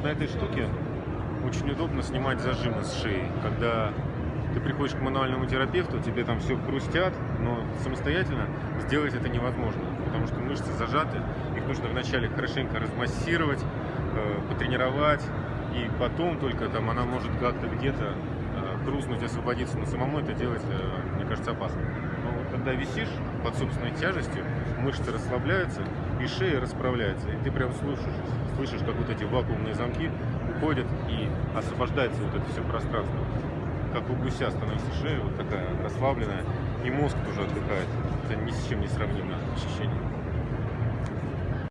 на этой штуке очень удобно снимать зажимы с шеи. Когда ты приходишь к мануальному терапевту, тебе там все хрустят, но самостоятельно сделать это невозможно, потому что мышцы зажаты, их нужно вначале хорошенько размассировать, э, потренировать, и потом только там она может как-то где-то э, хрустнуть, освободиться, но самому это делать, э, мне кажется, опасно. Когда висишь под собственной тяжестью, мышцы расслабляются, и шея расправляется, и ты прям слышишь, слышишь, как вот эти вакуумные замки уходят, и освобождается вот это все пространство. Как у гуся становится шея вот такая расслабленная, и мозг тоже отдыхает. Это ни с чем не сравнимое ощущение.